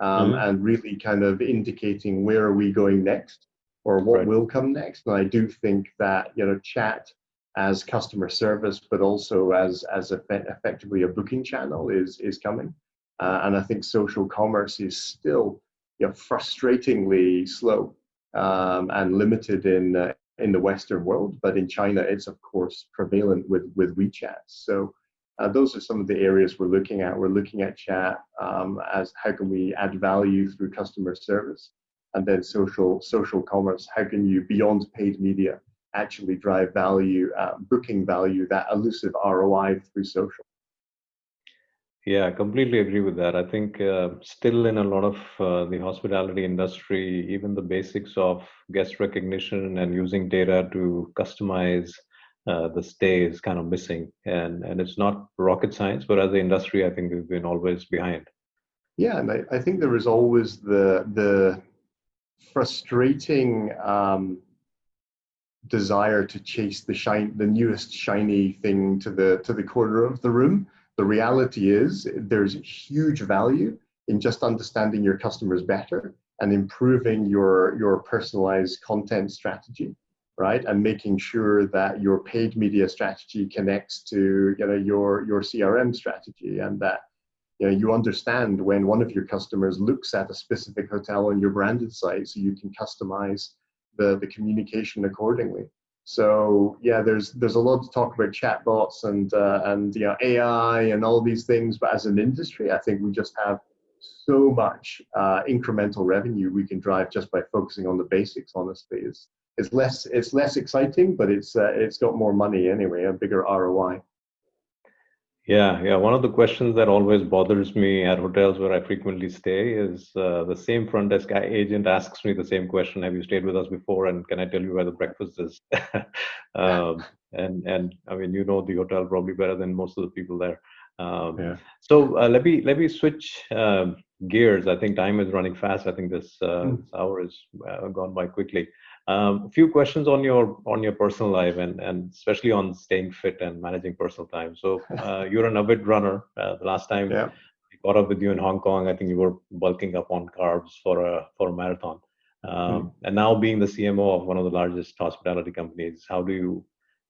um, mm-hmm. and really kind of indicating where are we going next or what right. will come next. And I do think that you know chat as customer service, but also as as effect- effectively a booking channel is is coming. Uh, and I think social commerce is still you know, frustratingly slow um, and limited in uh, in the Western world, but in China, it's of course prevalent with with WeChat. So uh, those are some of the areas we're looking at. We're looking at chat um, as how can we add value through customer service, and then social social commerce. How can you beyond paid media actually drive value, uh, booking value, that elusive ROI through social. Yeah, I completely agree with that. I think uh, still in a lot of uh, the hospitality industry, even the basics of guest recognition and using data to customize uh, the stay is kind of missing. And and it's not rocket science, but as an industry, I think we've been always behind. Yeah, and I, I think there is always the the frustrating um, desire to chase the shine the newest shiny thing to the to the corner of the room the reality is there's huge value in just understanding your customers better and improving your, your personalized content strategy, right? And making sure that your paid media strategy connects to you know, your, your CRM strategy and that you, know, you understand when one of your customers looks at a specific hotel on your branded site so you can customize the, the communication accordingly. So yeah, there's there's a lot to talk about chatbots and uh, and you know AI and all these things, but as an industry, I think we just have so much uh, incremental revenue we can drive just by focusing on the basics. Honestly, it's it's less it's less exciting, but it's uh, it's got more money anyway, a bigger ROI. Yeah, yeah. One of the questions that always bothers me at hotels where I frequently stay is uh, the same front desk agent asks me the same question: Have you stayed with us before? And can I tell you where the breakfast is? um, and and I mean, you know the hotel probably better than most of the people there. Um, yeah. So uh, let me let me switch um, gears. I think time is running fast. I think this, uh, mm. this hour has uh, gone by quickly. Um, a few questions on your on your personal life and and especially on staying fit and managing personal time. So uh, you're an avid runner. Uh, the last time yeah. I caught up with you in Hong Kong, I think you were bulking up on carbs for a for a marathon. Um, mm. And now being the CMO of one of the largest hospitality companies, how do you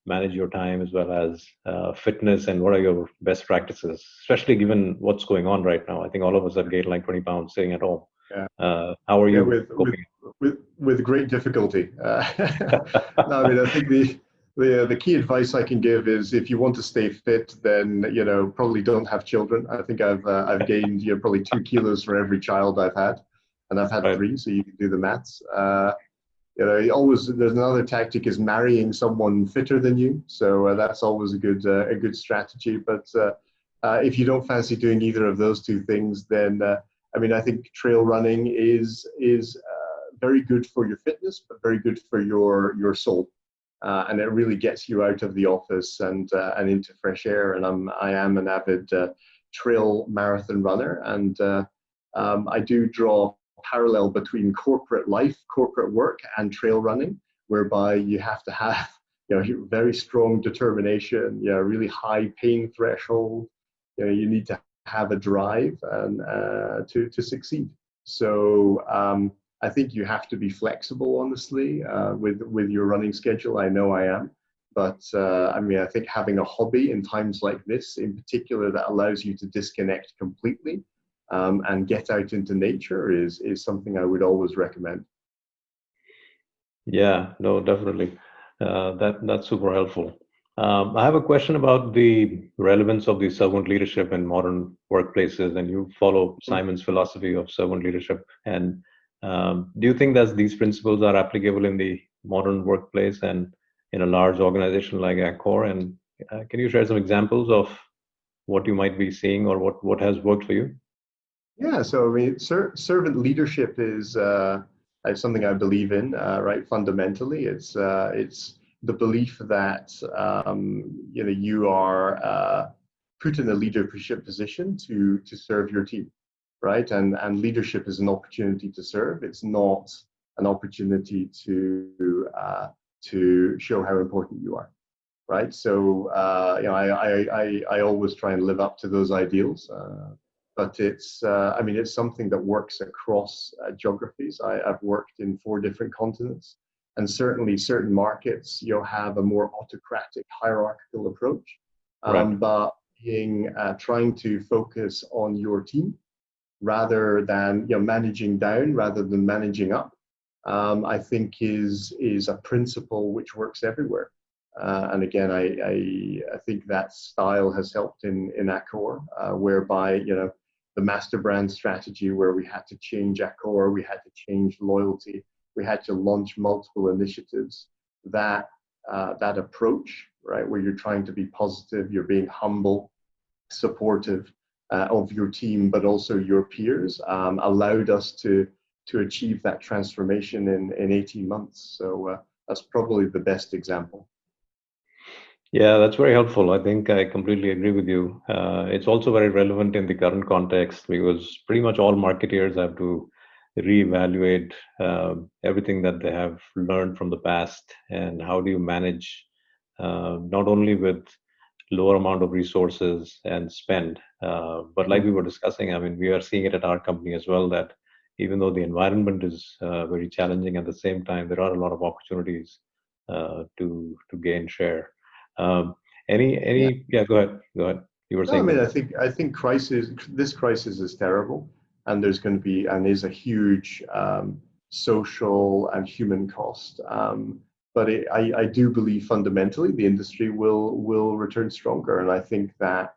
manage your time as well as uh, fitness and what are your best practices, especially given what's going on right now? I think all of us have gained like 20 pounds sitting at home. Yeah. Uh, how are you yeah, with, coping? With, with, with great difficulty. Uh, no, I mean, I think the, the, the key advice I can give is if you want to stay fit, then, you know, probably don't have children. I think I've, uh, I've gained, you know, probably two kilos for every child I've had. And I've had right. three, so you can do the maths. Uh, you know, always there's another tactic is marrying someone fitter than you. So uh, that's always a good uh, a good strategy. But uh, uh, if you don't fancy doing either of those two things, then uh, I mean, I think trail running is is uh, very good for your fitness, but very good for your your soul, uh, and it really gets you out of the office and uh, and into fresh air. And I'm I am an avid uh, trail marathon runner, and uh, um, I do draw parallel between corporate life, corporate work, and trail running, whereby you have to have you know very strong determination, you know, really high pain threshold. You know, you need to have a drive and uh, to to succeed. So um, I think you have to be flexible, honestly, uh, with with your running schedule. I know I am, but uh, I mean, I think having a hobby in times like this, in particular, that allows you to disconnect completely um, and get out into nature, is is something I would always recommend. Yeah, no, definitely. Uh, that that's super helpful. Um, I have a question about the relevance of the servant leadership in modern workplaces, and you follow mm-hmm. Simon's philosophy of servant leadership. And um, do you think that these principles are applicable in the modern workplace and in a large organization like Accor? And uh, can you share some examples of what you might be seeing or what what has worked for you? Yeah, so I mean, ser- servant leadership is uh, something I believe in. Uh, right, fundamentally, it's uh, it's the belief that um, you know you are uh, put in a leadership position to to serve your team, right? And and leadership is an opportunity to serve. It's not an opportunity to uh, to show how important you are, right? So uh, you know, I, I I always try and live up to those ideals. Uh, but it's uh, I mean it's something that works across uh, geographies. I, have worked in four different continents, and certainly certain markets you'll have a more autocratic, hierarchical approach. Um, right. But being uh, trying to focus on your team rather than you know managing down rather than managing up, um, I think is is a principle which works everywhere. Uh, and again, I, I, I think that style has helped in in Accor, uh, whereby you know the master brand strategy where we had to change Accor, we had to change loyalty, we had to launch multiple initiatives. That uh, that approach, right, where you're trying to be positive, you're being humble, supportive uh, of your team, but also your peers, um, allowed us to to achieve that transformation in in 18 months. So uh, that's probably the best example. Yeah, that's very helpful. I think I completely agree with you. Uh, it's also very relevant in the current context because pretty much all marketeers have to reevaluate uh, everything that they have learned from the past and how do you manage uh, not only with lower amount of resources and spend uh, but like we were discussing i mean we are seeing it at our company as well that even though the environment is uh, very challenging at the same time there are a lot of opportunities uh, to to gain share um, any any yeah. yeah. go ahead go ahead you were no, saying i mean i think i think crisis this crisis is terrible and there's going to be and is a huge um, social and human cost um, but it, I, I do believe fundamentally the industry will will return stronger. And i think that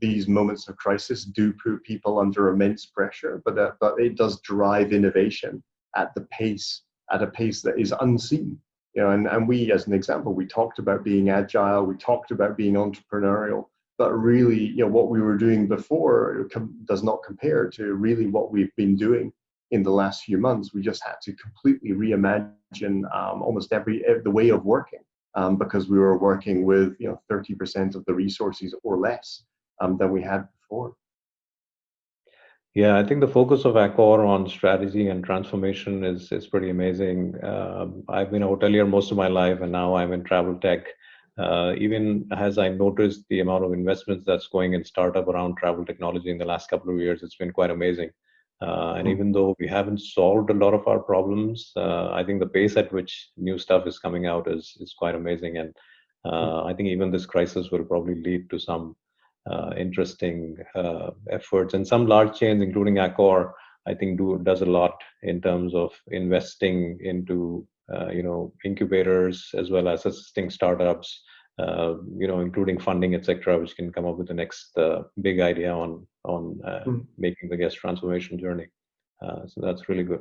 these moments of crisis do put people under immense pressure but uh, but it does drive innovation at the pace at a pace that is unseen. You know, and, and we, as an example, we talked about being agile, we talked about being entrepreneurial, but really, you know, what we were doing before does not compare to really what we've been doing in the last few months. We just had to completely reimagine um, almost every the way of working um, because we were working with you know 30% of the resources or less um, than we had before. Yeah, I think the focus of Accor on strategy and transformation is is pretty amazing. Uh, I've been a hotelier most of my life, and now I'm in travel tech. Uh, even as I noticed the amount of investments that's going in startup around travel technology in the last couple of years, it's been quite amazing. Uh, and hmm. even though we haven't solved a lot of our problems, uh, I think the pace at which new stuff is coming out is is quite amazing. And uh, I think even this crisis will probably lead to some uh, interesting uh, efforts. And some large chains, including Accor, I think do does a lot in terms of investing into uh, you know incubators as well as assisting startups. Uh, you know, including funding, etc., which can come up with the next uh, big idea on on mm. making the guest transformation journey. so that's really good.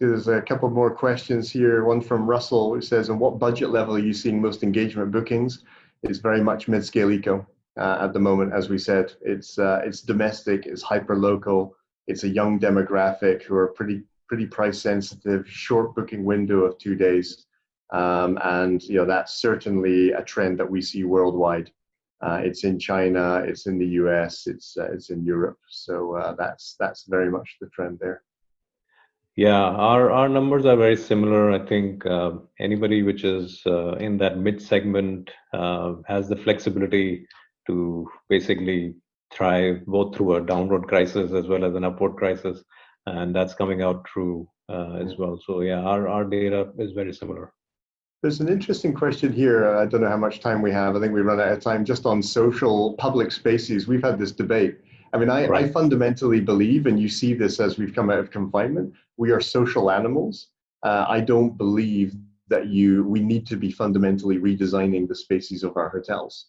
there's a couple more questions here. One from Russell, which says, "On what budget level are you seeing most engagement bookings?" It's very much mid-scale eco uh, at the moment. As we said, it's uh, it's domestic, it's hyper local, it's a young demographic who are pretty pretty price sensitive, short booking window of two days, um, and you know that's certainly a trend that we see worldwide. Uh, it's in China, it's in the U.S., it's uh, it's in Europe. So uh, that's that's very much the trend there. Yeah, our, our numbers are very similar. I think uh, anybody which is uh, in that mid segment uh, has the flexibility to basically thrive both through a downward crisis as well as an upward crisis. And that's coming out true uh, as well. So, yeah, our, our data is very similar. There's an interesting question here. I don't know how much time we have. I think we run out of time just on social public spaces. We've had this debate I mean, I, right. I, fundamentally believe, and you see this as we've come out of confinement, we are social animals. Uh, I don't believe that you we need to be fundamentally redesigning the spaces of our hotels,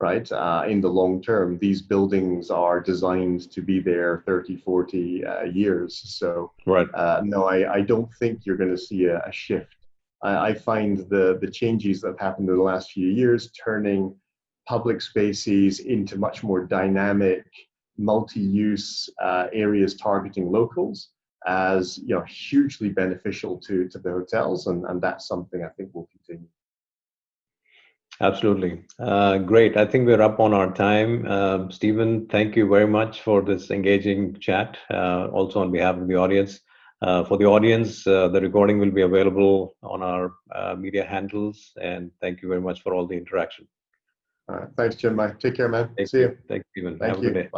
right? Uh, in the long term, these buildings are designed to be there 30, 40 uh, years. So, right. Uh, no, I, I don't think you're going to see a, a shift I, I find the, the changes that have happened in the last few years turning public spaces into much more dynamic, multi-use uh, areas targeting locals as you know hugely beneficial to to the hotels and and that's something i think will continue. Absolutely. Uh, great. I think we're up on our time. Um, stephen thank you very much for this engaging chat uh, also on behalf of the audience uh, for the audience uh, the recording will be available on our uh, media handles and thank you very much for all the interaction. All right. Thanks jim. Take care man. Thank see you. Thanks stephen thank have you. a good day